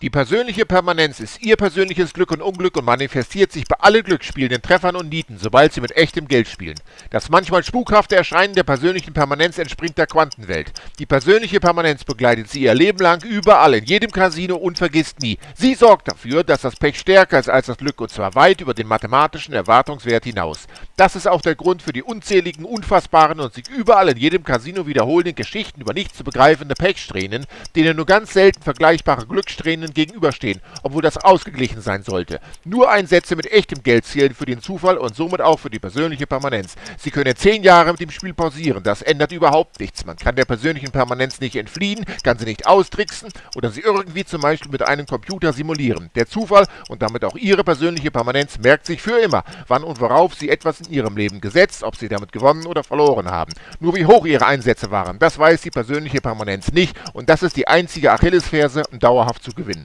Die persönliche Permanenz ist Ihr persönliches Glück und Unglück und manifestiert sich bei allen glücksspielenden Treffern und Nieten, sobald Sie mit echtem Geld spielen. Das manchmal spukhafte Erscheinen der persönlichen Permanenz entspringt der Quantenwelt. Die persönliche Permanenz begleitet Sie Ihr Leben lang überall, in jedem Casino und vergisst nie. Sie sorgt dafür, dass das Pech stärker ist als das Glück und zwar weit über den mathematischen Erwartungswert hinaus. Das ist auch der Grund für die unzähligen, unfassbaren und sich überall in jedem Casino wiederholenden Geschichten über nicht zu begreifende Pechsträhnen, denen nur ganz selten vergleichbare Glückssträhnen Einzelnen gegenüberstehen, obwohl das ausgeglichen sein sollte. Nur Einsätze mit echtem Geld zählen für den Zufall und somit auch für die persönliche Permanenz. Sie können zehn Jahre mit dem Spiel pausieren, das ändert überhaupt nichts. Man kann der persönlichen Permanenz nicht entfliehen, kann sie nicht austricksen oder sie irgendwie zum Beispiel mit einem Computer simulieren. Der Zufall und damit auch Ihre persönliche Permanenz merkt sich für immer, wann und worauf Sie etwas in Ihrem Leben gesetzt, ob Sie damit gewonnen oder verloren haben. Nur wie hoch Ihre Einsätze waren, das weiß die persönliche Permanenz nicht und das ist die einzige Achillesferse, um dauerhaft zu gewinnen.